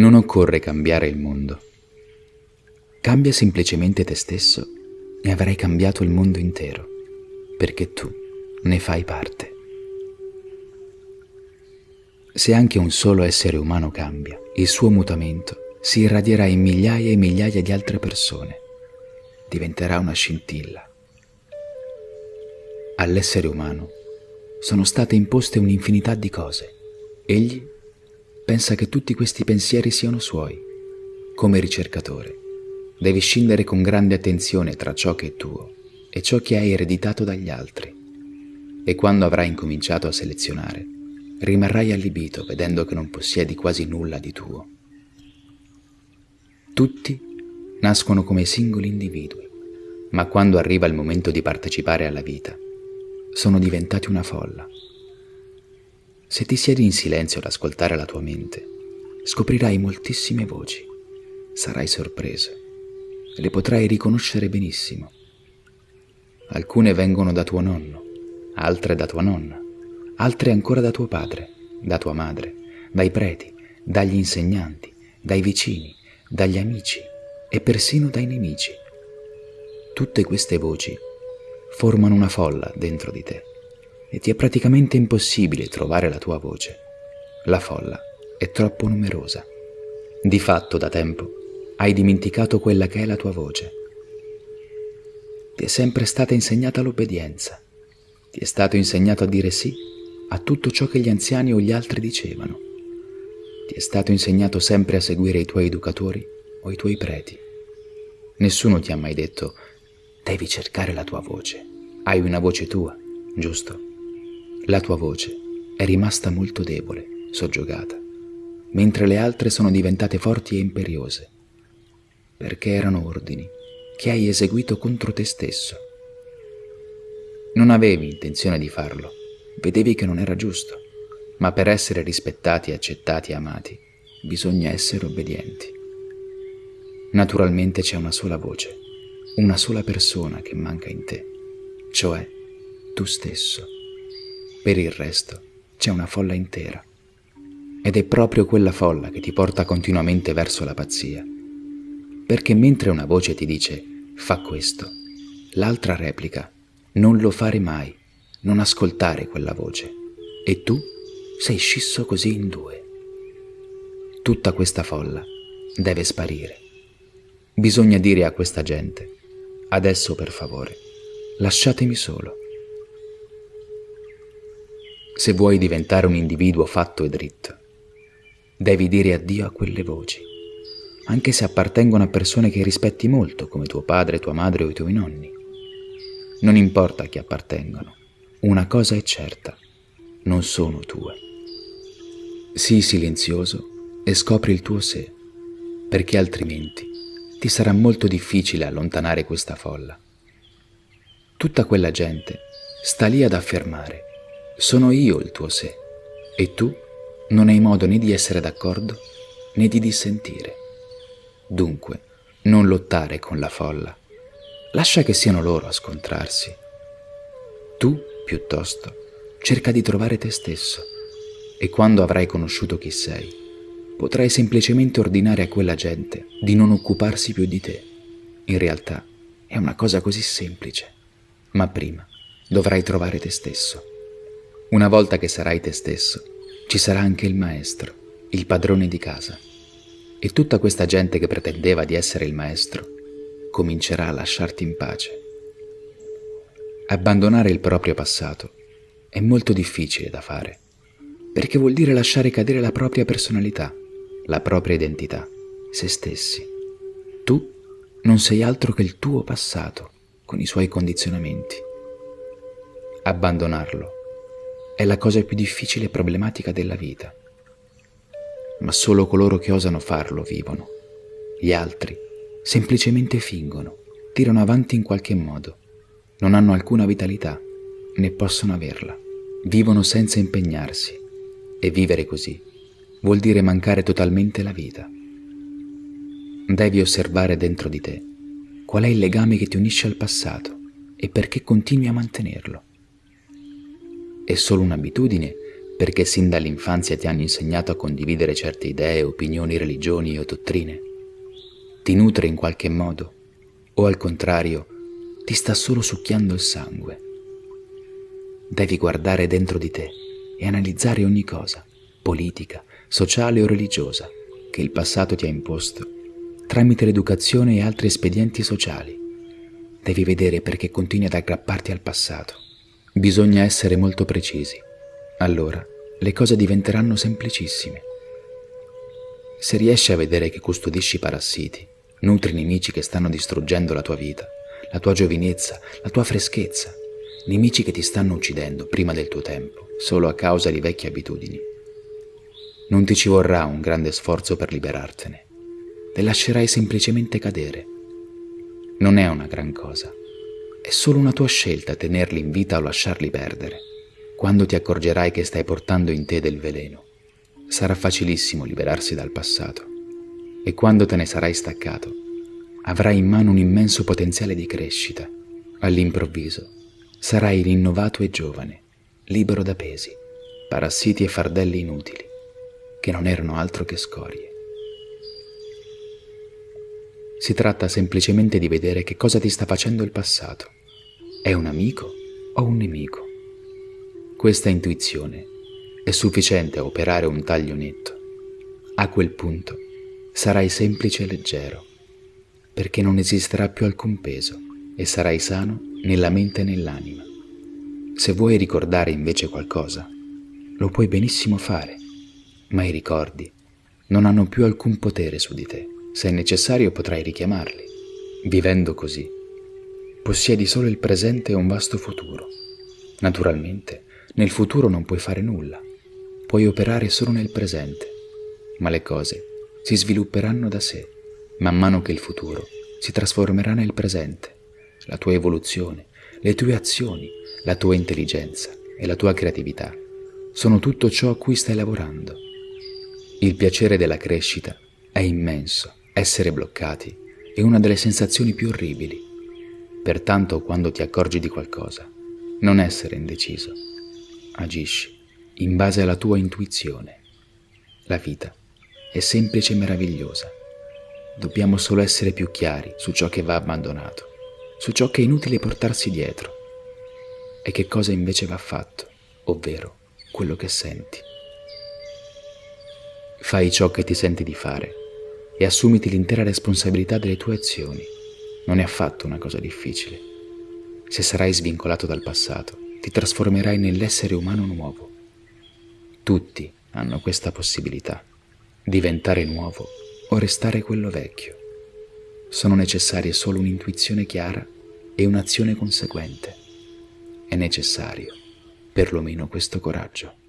Non occorre cambiare il mondo. Cambia semplicemente te stesso e avrai cambiato il mondo intero, perché tu ne fai parte. Se anche un solo essere umano cambia, il suo mutamento si irradierà in migliaia e migliaia di altre persone. Diventerà una scintilla. All'essere umano sono state imposte un'infinità di cose. Egli pensa che tutti questi pensieri siano suoi. Come ricercatore, devi scindere con grande attenzione tra ciò che è tuo e ciò che hai ereditato dagli altri. E quando avrai incominciato a selezionare, rimarrai allibito vedendo che non possiedi quasi nulla di tuo. Tutti nascono come singoli individui, ma quando arriva il momento di partecipare alla vita, sono diventati una folla se ti siedi in silenzio ad ascoltare la tua mente, scoprirai moltissime voci. Sarai sorpreso le potrai riconoscere benissimo. Alcune vengono da tuo nonno, altre da tua nonna, altre ancora da tuo padre, da tua madre, dai preti, dagli insegnanti, dai vicini, dagli amici e persino dai nemici. Tutte queste voci formano una folla dentro di te e ti è praticamente impossibile trovare la tua voce. La folla è troppo numerosa. Di fatto, da tempo, hai dimenticato quella che è la tua voce. Ti è sempre stata insegnata l'obbedienza. Ti è stato insegnato a dire sì a tutto ciò che gli anziani o gli altri dicevano. Ti è stato insegnato sempre a seguire i tuoi educatori o i tuoi preti. Nessuno ti ha mai detto devi cercare la tua voce. Hai una voce tua, giusto? La tua voce è rimasta molto debole, soggiogata, mentre le altre sono diventate forti e imperiose, perché erano ordini che hai eseguito contro te stesso. Non avevi intenzione di farlo, vedevi che non era giusto, ma per essere rispettati, accettati e amati bisogna essere obbedienti. Naturalmente c'è una sola voce, una sola persona che manca in te, cioè tu stesso. Per il resto c'è una folla intera. Ed è proprio quella folla che ti porta continuamente verso la pazzia. Perché mentre una voce ti dice fa questo, l'altra replica non lo fare mai, non ascoltare quella voce. E tu sei scisso così in due. Tutta questa folla deve sparire. Bisogna dire a questa gente, adesso per favore, lasciatemi solo. Se vuoi diventare un individuo fatto e dritto, devi dire addio a quelle voci, anche se appartengono a persone che rispetti molto, come tuo padre, tua madre o i tuoi nonni. Non importa a chi appartengono, una cosa è certa, non sono tue. Sii silenzioso e scopri il tuo sé, perché altrimenti ti sarà molto difficile allontanare questa folla. Tutta quella gente sta lì ad affermare sono io il tuo sé e tu non hai modo né di essere d'accordo né di dissentire. Dunque, non lottare con la folla. Lascia che siano loro a scontrarsi. Tu, piuttosto, cerca di trovare te stesso e quando avrai conosciuto chi sei, potrai semplicemente ordinare a quella gente di non occuparsi più di te. In realtà è una cosa così semplice, ma prima dovrai trovare te stesso. Una volta che sarai te stesso, ci sarà anche il maestro, il padrone di casa. E tutta questa gente che pretendeva di essere il maestro comincerà a lasciarti in pace. Abbandonare il proprio passato è molto difficile da fare, perché vuol dire lasciare cadere la propria personalità, la propria identità, se stessi. Tu non sei altro che il tuo passato, con i suoi condizionamenti. Abbandonarlo è la cosa più difficile e problematica della vita. Ma solo coloro che osano farlo vivono. Gli altri semplicemente fingono, tirano avanti in qualche modo, non hanno alcuna vitalità, né possono averla. Vivono senza impegnarsi e vivere così vuol dire mancare totalmente la vita. Devi osservare dentro di te qual è il legame che ti unisce al passato e perché continui a mantenerlo. È solo un'abitudine perché sin dall'infanzia ti hanno insegnato a condividere certe idee, opinioni, religioni o dottrine? Ti nutre in qualche modo? O al contrario, ti sta solo succhiando il sangue? Devi guardare dentro di te e analizzare ogni cosa, politica, sociale o religiosa, che il passato ti ha imposto, tramite l'educazione e altri espedienti sociali. Devi vedere perché continui ad aggrapparti al passato. Bisogna essere molto precisi. Allora le cose diventeranno semplicissime. Se riesci a vedere che custodisci parassiti, nutri nemici che stanno distruggendo la tua vita, la tua giovinezza, la tua freschezza, nemici che ti stanno uccidendo prima del tuo tempo, solo a causa di vecchie abitudini. Non ti ci vorrà un grande sforzo per liberartene, le lascerai semplicemente cadere. Non è una gran cosa, è solo una tua scelta tenerli in vita o lasciarli perdere. Quando ti accorgerai che stai portando in te del veleno, sarà facilissimo liberarsi dal passato e quando te ne sarai staccato, avrai in mano un immenso potenziale di crescita. All'improvviso sarai rinnovato e giovane, libero da pesi, parassiti e fardelli inutili, che non erano altro che scorie. Si tratta semplicemente di vedere che cosa ti sta facendo il passato. È un amico o un nemico? Questa intuizione è sufficiente a operare un taglio netto. A quel punto sarai semplice e leggero, perché non esisterà più alcun peso e sarai sano nella mente e nell'anima. Se vuoi ricordare invece qualcosa, lo puoi benissimo fare, ma i ricordi non hanno più alcun potere su di te. Se è necessario potrai richiamarli. Vivendo così, possiedi solo il presente e un vasto futuro. Naturalmente, nel futuro non puoi fare nulla, puoi operare solo nel presente, ma le cose si svilupperanno da sé, man mano che il futuro si trasformerà nel presente. La tua evoluzione, le tue azioni, la tua intelligenza e la tua creatività sono tutto ciò a cui stai lavorando. Il piacere della crescita è immenso, essere bloccati è una delle sensazioni più orribili. Pertanto quando ti accorgi di qualcosa, non essere indeciso, agisci in base alla tua intuizione. La vita è semplice e meravigliosa. Dobbiamo solo essere più chiari su ciò che va abbandonato, su ciò che è inutile portarsi dietro e che cosa invece va fatto, ovvero quello che senti. Fai ciò che ti senti di fare e assumiti l'intera responsabilità delle tue azioni. Non è affatto una cosa difficile. Se sarai svincolato dal passato, ti trasformerai nell'essere umano nuovo. Tutti hanno questa possibilità, diventare nuovo o restare quello vecchio. Sono necessarie solo un'intuizione chiara e un'azione conseguente. È necessario perlomeno questo coraggio.